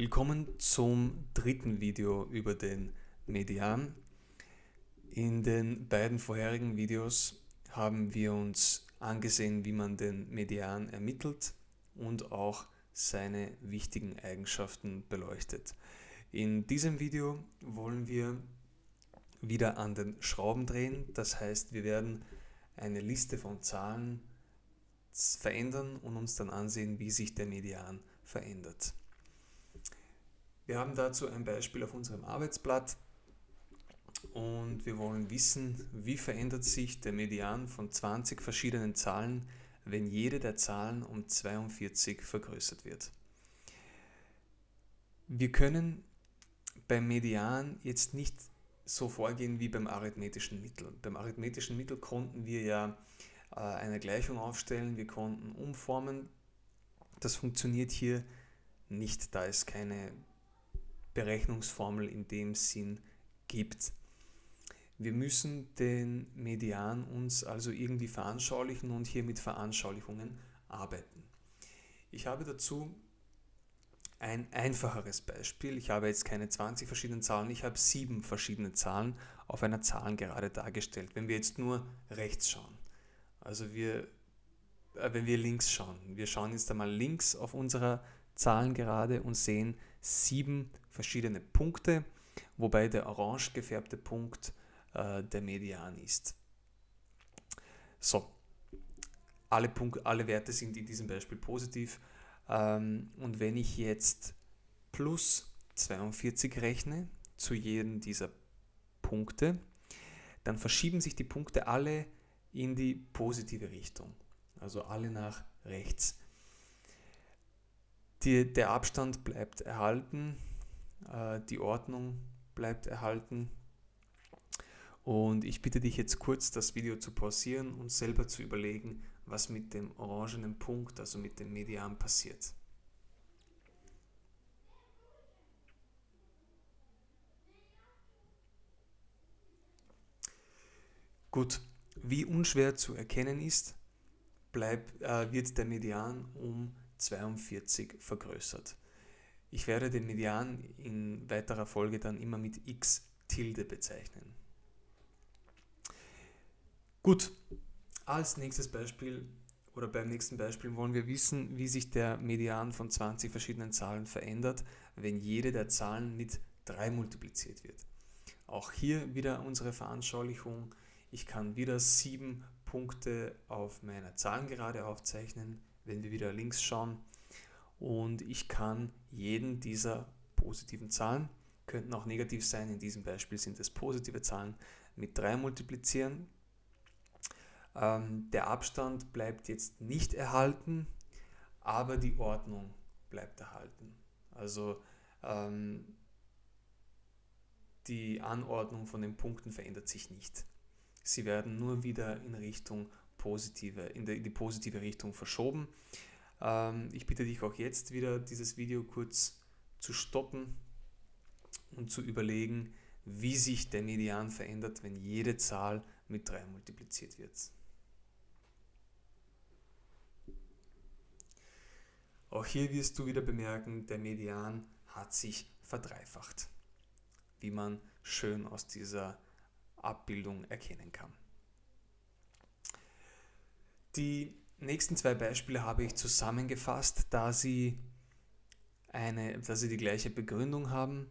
Willkommen zum dritten Video über den Median. In den beiden vorherigen Videos haben wir uns angesehen, wie man den Median ermittelt und auch seine wichtigen Eigenschaften beleuchtet. In diesem Video wollen wir wieder an den Schrauben drehen, das heißt wir werden eine Liste von Zahlen verändern und uns dann ansehen, wie sich der Median verändert. Wir haben dazu ein Beispiel auf unserem Arbeitsblatt und wir wollen wissen, wie verändert sich der Median von 20 verschiedenen Zahlen, wenn jede der Zahlen um 42 vergrößert wird. Wir können beim Median jetzt nicht so vorgehen wie beim arithmetischen Mittel. Beim arithmetischen Mittel konnten wir ja äh, eine Gleichung aufstellen, wir konnten umformen. Das funktioniert hier nicht, da es keine Berechnungsformel in dem Sinn gibt. Wir müssen den Median uns also irgendwie veranschaulichen und hier mit Veranschaulichungen arbeiten. Ich habe dazu ein einfacheres Beispiel. Ich habe jetzt keine 20 verschiedenen Zahlen, ich habe sieben verschiedene Zahlen auf einer Zahlengerade dargestellt. Wenn wir jetzt nur rechts schauen, also wir, äh, wenn wir links schauen, wir schauen jetzt einmal links auf unserer Zahlengerade und sehen sieben verschiedene Punkte, wobei der orange gefärbte Punkt äh, der Median ist. So, alle, Punkt, alle Werte sind in diesem Beispiel positiv ähm, und wenn ich jetzt plus 42 rechne zu jedem dieser Punkte, dann verschieben sich die Punkte alle in die positive Richtung, also alle nach rechts. Die, der Abstand bleibt erhalten, äh, die Ordnung bleibt erhalten. Und ich bitte dich jetzt kurz das Video zu pausieren und selber zu überlegen, was mit dem orangenen Punkt, also mit dem Median passiert. Gut, wie unschwer zu erkennen ist, bleib, äh, wird der Median um 42 vergrößert. Ich werde den Median in weiterer Folge dann immer mit x Tilde bezeichnen. Gut, als nächstes Beispiel oder beim nächsten Beispiel wollen wir wissen, wie sich der Median von 20 verschiedenen Zahlen verändert, wenn jede der Zahlen mit 3 multipliziert wird. Auch hier wieder unsere Veranschaulichung. Ich kann wieder 7 Punkte auf meiner Zahlengerade aufzeichnen wenn wir wieder links schauen. Und ich kann jeden dieser positiven Zahlen, könnten auch negativ sein, in diesem Beispiel sind es positive Zahlen, mit 3 multiplizieren. Ähm, der Abstand bleibt jetzt nicht erhalten, aber die Ordnung bleibt erhalten. Also ähm, die Anordnung von den Punkten verändert sich nicht. Sie werden nur wieder in Richtung positive, in, die, in die positive Richtung verschoben. Ähm, ich bitte dich auch jetzt wieder, dieses Video kurz zu stoppen und zu überlegen, wie sich der Median verändert, wenn jede Zahl mit 3 multipliziert wird. Auch hier wirst du wieder bemerken, der Median hat sich verdreifacht, wie man schön aus dieser Abbildung erkennen kann. Die nächsten zwei Beispiele habe ich zusammengefasst, da sie, eine, da sie die gleiche Begründung haben.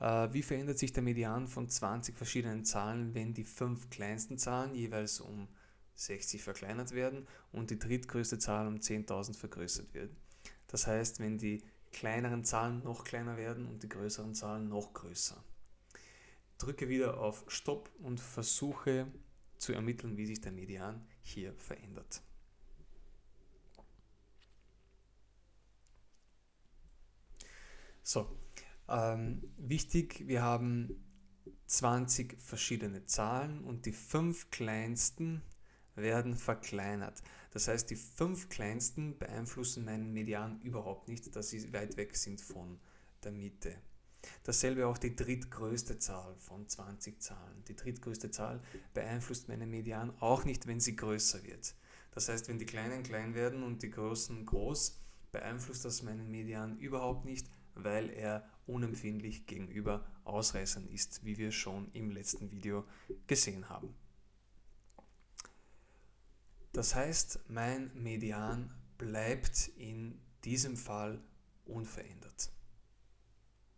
Äh, wie verändert sich der Median von 20 verschiedenen Zahlen, wenn die fünf kleinsten Zahlen jeweils um 60 verkleinert werden und die drittgrößte Zahl um 10.000 vergrößert wird? Das heißt, wenn die kleineren Zahlen noch kleiner werden und die größeren Zahlen noch größer. Drücke wieder auf Stopp und versuche zu ermitteln, wie sich der Median hier verändert. So, ähm, wichtig, wir haben 20 verschiedene Zahlen und die fünf kleinsten werden verkleinert. Das heißt, die fünf kleinsten beeinflussen meinen Median überhaupt nicht, da sie weit weg sind von der Mitte. Dasselbe auch die drittgrößte Zahl von 20 Zahlen. Die drittgrößte Zahl beeinflusst meinen Median auch nicht, wenn sie größer wird. Das heißt, wenn die Kleinen klein werden und die Großen groß, beeinflusst das meinen Median überhaupt nicht, weil er unempfindlich gegenüber Ausreißern ist, wie wir schon im letzten Video gesehen haben. Das heißt, mein Median bleibt in diesem Fall unverändert.